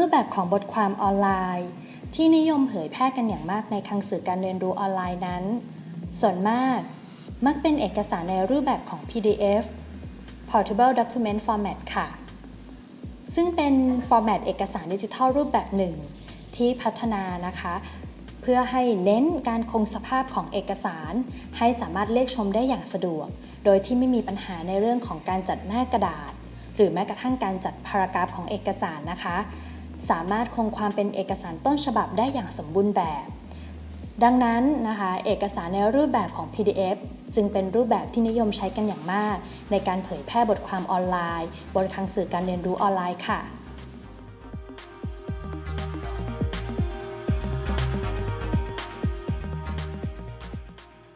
รูปแบบของบทความออนไลน์ ที่นิยมเผยแพร่กันอย่างมากในคังสื่อการเรียนรู้ออนไลน์นั้น ส่วนมาก มักเป็นเอกสารในรูปแบบของ PDF Portable Document Format ค่ะ ซึ่งเป็นฟอร์แมตเอกสารดิจิทัลรูปแบบหนึ่ง ที่พัฒนานะคะ เพื่อให้เน้นการคงสภาพของเอกสาร ให้สามารถเลขชมได้อย่างสะดวก โดยที่ไม่มีปัญหาในเรื่องของการจัดหน้ากระดาษ หรือแม้กระทั่งการจัดพารากราฟของเอกสารนะคะ สามารถคงความเป็นเอกสารต้นฉบับได้อย่างสมบูรณ์แบบ ดังนั้นนะคะเอกสารในรูปแบบของ PDF จึงเป็นรูปแบบที่นิยมใช้กันอย่างมาก ในการเผยแพร่บทความออนไลน์ บนทางสื่อการเรียนรู้ออนไลน์ค่ะ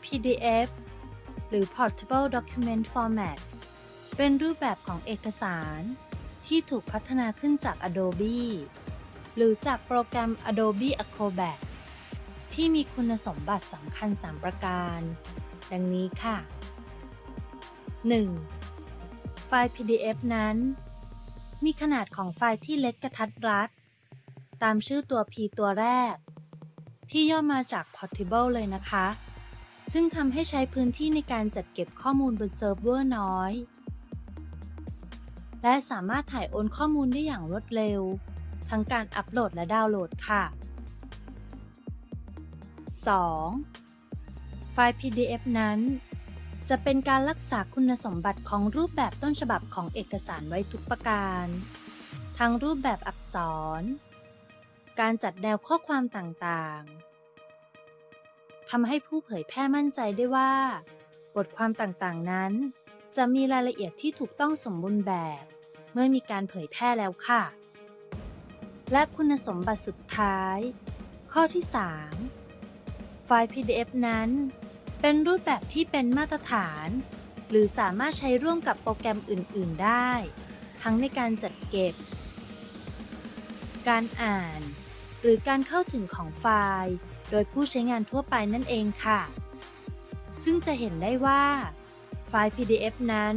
PDF หรือ Portable Document Format เป็นรูปแบบของเอกสาร ที่ถูกพัฒนาขึ้นจาก Adobe หรือจากโปรแกรม Adobe Acrobat ที่มีคุณสมบัติสำคัญ 3 ประการ ดังนี้ค่ะ 1. ไฟล์ PDF นั้น มีขนาดของไฟล์ที่เล็กกระทัดรัด ตามชื่อตัว P ตัวแรก ที่ย่อมาจาก Portable เลยนะคะ ซึ่งทำให้ใช้พื้นที่ในการจัดเก็บข้อมูลบนเซิร์ฟเวอร์น้อย และสามารถถ่ายโอนข้อมูลได้อย่างรวดเร็ว ทั้งการอัปโหลดและดาวน์โหลดค่ะ 2. ไฟล์ PDF นั้น จะเป็นการรักษาคุณสมบัติของรูปแบบต้นฉบับของเอกสารไว้ทุกประการ ทั้งรูปแบบอักษร การจัดแนวข้อความต่างๆทำให้ผู้เผยแพร่มั่นใจได้ว่า บทความต่างๆนั้น จะมีรายละเอียดที่ถูกต้องสมบูรณ์แบบ เมื่อมีการเผยแพร่แล้วค่ะ และคุณสมบัติสุดท้าย ข้อที่ 3 ไฟล์ PDF นั้น เป็นรูปแบบที่เป็นมาตรฐาน หรือสามารถใช้ร่วมกับโปรแกรมอื่น ๆ ได้ ทั้งในการจัดเก็บ การอ่าน หรือการเข้าถึงของไฟล์ โดยผู้ใช้งานทั่วไปนั่นเองค่ะ ซึ่งจะเห็นได้ว่าไฟล์ PDF นั้น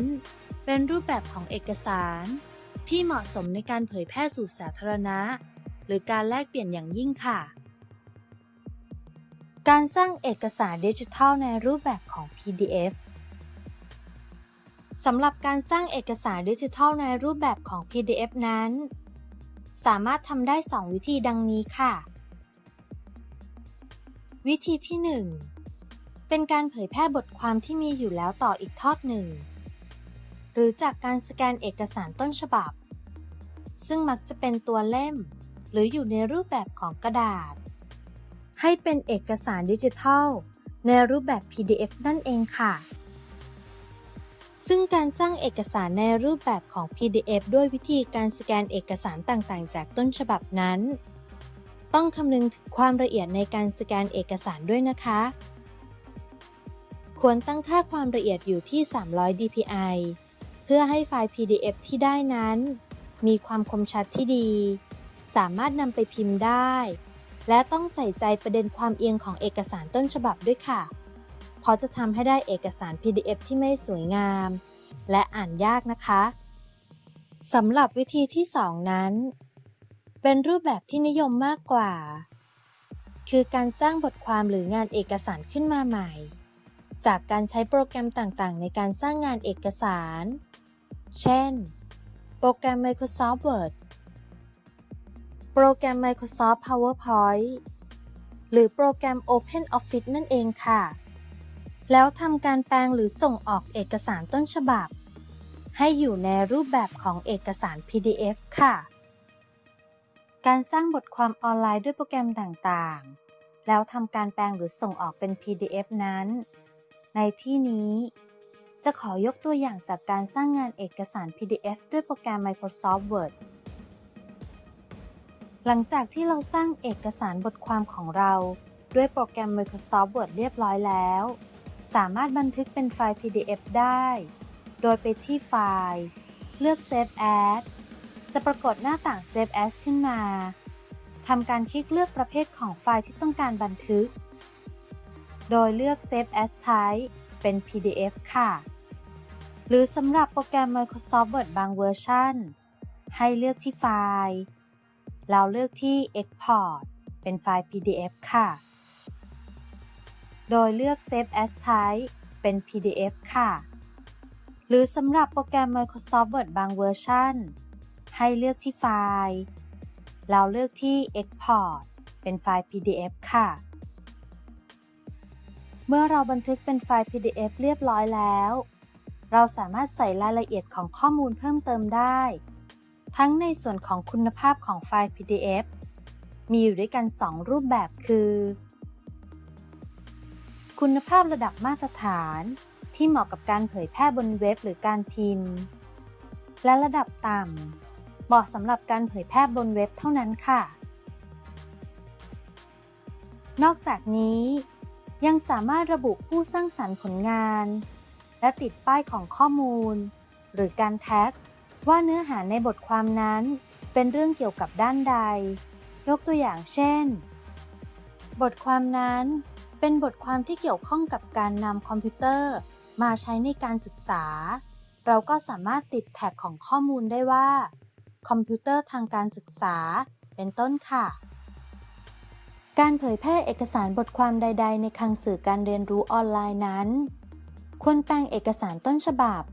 เป็นรูปแบบของเอกสาร ที่เหมาะสมในการเผยแพร่สู่สาธารณะ หรือการแลกเปลี่ยนอย่างยิ่งค่ะ การสร้างเอกสารดิจิทัลในรูปแบบของ PDF สำหรับการสร้างเอกสารดิจิทัลในรูปแบบของ PDF นั้น สามารถทำได้ 2 วิธีดังนี้ค่ะ วิธีที่ 1 เป็นการเผยแพร่บทความที่มีอยู่แล้วต่ออีกทอดหนึ่ง หรือจากการสแกนเอกสารต้นฉบับ ซึ่งมักจะเป็นตัวเล่ม หรืออยู่ในรูปแบบของกระดาษ ให้เป็นเอกสารดิจิทัล ในรูปแบบ PDF นั่นเองค่ะ ซึ่งการสร้างเอกสารในรูปแบบของ PDF ด้วยวิธีการสแกนเอกสารต่างๆ จากต้นฉบับนั้น ต้องคำนึงถึงความละเอียดในการสแกนเอกสารด้วยนะคะควรตั้งค่าความละเอียดอยู่ที่ 300 dpi เพื่อให้ไฟล์ PDF ที่ได้นั้น มีความคมชัดที่ดี สามารถนำไปพิมพ์ได้ และต้องใส่ใจประเด็นความเอียงของเอกสารต้นฉบับด้วยค่ะ เพราะจะทำให้ได้เอกสาร PDF ที่ไม่สวยงาม และอ่านยากนะคะสำหรับวิธีที่ 2 นั้น เป็นรูปแบบที่นิยมมากกว่า คือการสร้างบทความหรืองานเอกสารขึ้นมาใหม่ จากการใช้โปรแกรมต่างๆ ในการสร้างงานเอกสาร เช่น โปรแกรม Microsoft Word โปรแกรม Microsoft PowerPoint หรือโปรแกรม OpenOffice นั่นเองค่ะ แล้วทำการแปลงหรือส่งออกเอกสารต้นฉบับ ให้อยู่ในรูปแบบของเอกสาร PDF ค่ะ การสร้างบทความออนไลน์ด้วยโปรแกรมต่างๆ แล้วทำการแปลงหรือส่งออกเป็น PDF นั้น ในที่นี้ จะขอยกตัวอย่างจากการสร้างงานเอกสาร PDF ด้วยโปรแกรม Microsoft Word หลังจากที่เราสร้างเอกสารบทความของเรา ด้วยโปรแกรม Microsoft Word เรียบร้อยแล้ว สามารถบันทึกเป็นไฟล์ PDF ได้ โดยไปที่ไฟล์ เลือก Save As จะปรากฏหน้าต่าง Save As ขึ้นมาทำการคลิกเลือกประเภทของไฟล์ที่ต้องการบันทึก โดยเลือก Save As Type เป็น PDF ค่ะ หรือสำหรับโปรแกรม Microsoft Word บางเวอร์ชันให้เลือกที่ไฟล์ แล้วเลือกที่ Export เป็นไฟล์ PDF ค่ะ โดยเลือก Save as Type เป็น PDF ค่ะ หรือสำหรับโปรแกรม Microsoft Word บางเวอร์ชันให้เลือกที่ไฟล์ แล้วเลือกที่ Export เป็นไฟล์ PDF ค่ะ เมื่อเราบันทึกเป็นไฟล์ PDF เรียบร้อยแล้ว เราสามารถใส่รายละเอียดของข้อมูลเพิ่มเติมได้ ทั้งในส่วนของคุณภาพของไฟล์ PDF มีอยู่ด้วยกัน 2 รูปแบบคือ คุณภาพระดับมาตรฐานที่เหมาะกับการเผยแพร่บนเว็บหรือการพิมพ์ และระดับต่ำเหมาะสำหรับการเผยแพร่บนเว็บเท่านั้นค่ะ นอกจากนี้ ยังสามารถระบุผู้สร้างสรรค์ผลงาน และติดป้ายของข้อมูล หรือการแท็ก ว่าเนื้อหาในบทความนั้น เป็นเรื่องเกี่ยวกับด้านใด ยกตัวอย่างเช่น บทความนั้น เป็นบทความที่เกี่ยวข้องกับการนำคอมพิวเตอร์ มาใช้ในการศึกษา เราก็สามารถติดแท็กของข้อมูลได้ว่า คอมพิวเตอร์ทางการศึกษา เป็นต้นค่ะการเผยแพร่เอกสารบทความใด ๆ ในคลังสื่อการเรียนรู้ออนไลน์นั้น ควรแปลงเอกสารต้นฉบับ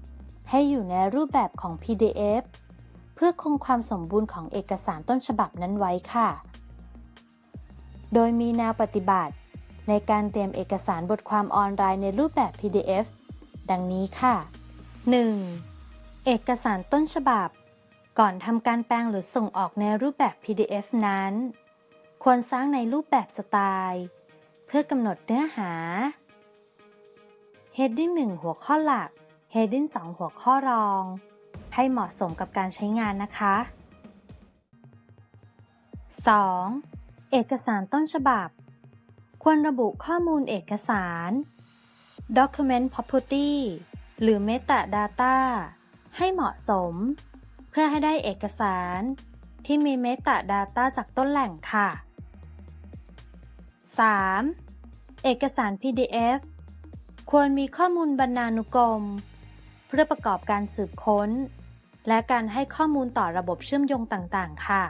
ให้อยู่ในรูปแบบของ PDF เพื่อคงความสมบูรณ์ของเอกสารต้นฉบับนั้นไว้ค่ะ โดยมีแนวปฏิบัติ ในการเตรียมเอกสารบทความออนไลน์ในรูปแบบ PDF ดังนี้ค่ะ 1. เอกสารต้นฉบับ ก่อนทำการแปลงหรือส่งออกในรูปแบบ PDF นั้น ควรสร้างในรูปแบบสไตล์ เพื่อกำหนดเนื้อหา Heading 1 หัวข้อหลัก Heading 2 หัวข้อรอง ให้เหมาะสมกับการใช้งานนะคะ 2. เอกสารต้นฉบับ ควรระบุข้อมูลเอกสาร Document Property หรือ Metadata ให้เหมาะสม เพื่อให้ได้เอกสารที่มี Metadata จากต้นแหล่งค่ะ 3. เอกสาร PDF ควรมีข้อมูลบรรณานุกรม เพื่อประกอบการสืบค้น และการให้ข้อมูลต่อระบบเชื่อมโยงต่างๆ ค่ะ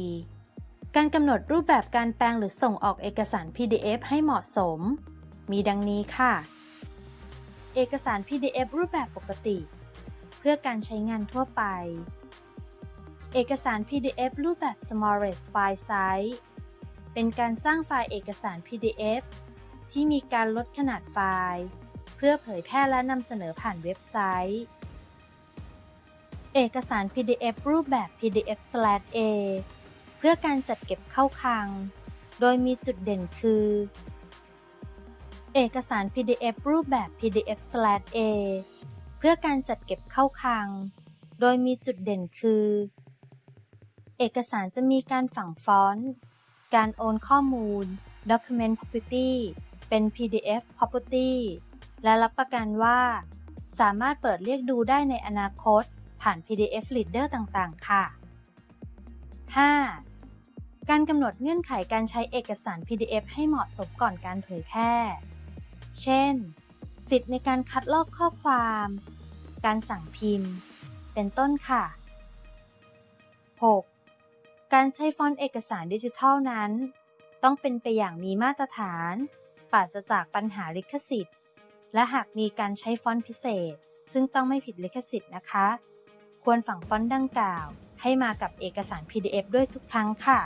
4. การกำหนดรูปแบบการแปลงหรือส่งออกเอกสาร PDF ให้เหมาะสม มีดังนี้ค่ะ เอกสาร PDF รูปแบบปกติ เพื่อการใช้งานทั่วไป เอกสาร PDF รูปแบบ Smallest File Size เป็นการสร้างไฟล์เอกสาร PDF ที่มีการลดขนาดไฟล์ เพื่อเผยแพร่และนำเสนอผ่านเว็บไซต์ เอกสาร PDF รูปแบบ PDF/A เพื่อการจัดเก็บเข้าคลัง โดยมีจุดเด่นคือ เอกสาร PDF รูปแบบ PDF/A เพื่อการจัดเก็บเข้าคลัง โดยมีจุดเด่นคือ เอกสารจะมีการฝังฟอนต์ การโอนข้อมูล Document Property เป็น PDF Property และรับประกันว่า สามารถเปิดเรียกดูได้ในอนาคต ผ่าน PDF Reader ต่างๆ ค่ะ 5. การกำหนดเงื่อนไขการใช้เอกสาร PDF ให้เหมาะสมก่อนการเผยแพร่ เช่น สิทธิ์ในการคัดลอกข้อความ การสั่งพิมพ์ เป็นต้นค่ะ 6. การใช้ฟอนต์เอกสารดิจิทัลนั้น ต้องเป็นไปอย่างมีมาตรฐาน ปราศจากปัญหาลิขสิทธิ์ และหากมีการใช้ฟอนต์พิเศษ ซึ่งต้องไม่ผิดลิขสิทธิ์นะคะ ควรฝังฟอนต์ดังกล่าว ให้มากับเอกสาร PDF ด้วยทุกครั้งค่ะ